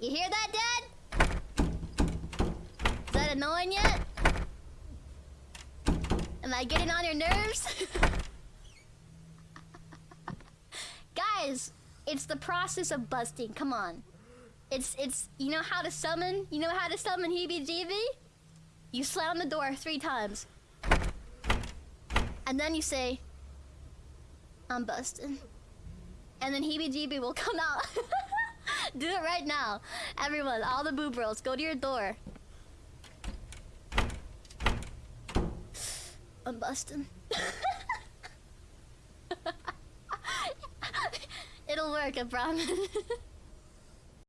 You hear that, Dad? Is that annoying yet? Am I getting on your nerves? Guys, it's the process of busting. Come on. It's it's you know how to summon? You know how to summon Heebie Jeebie? You slam the door three times. And then you say, I'm busting. And then Heebie Jeebie will come out. Do it right now. Everyone, all the boob bros, go to your door. I'm busting. It'll work, I promise.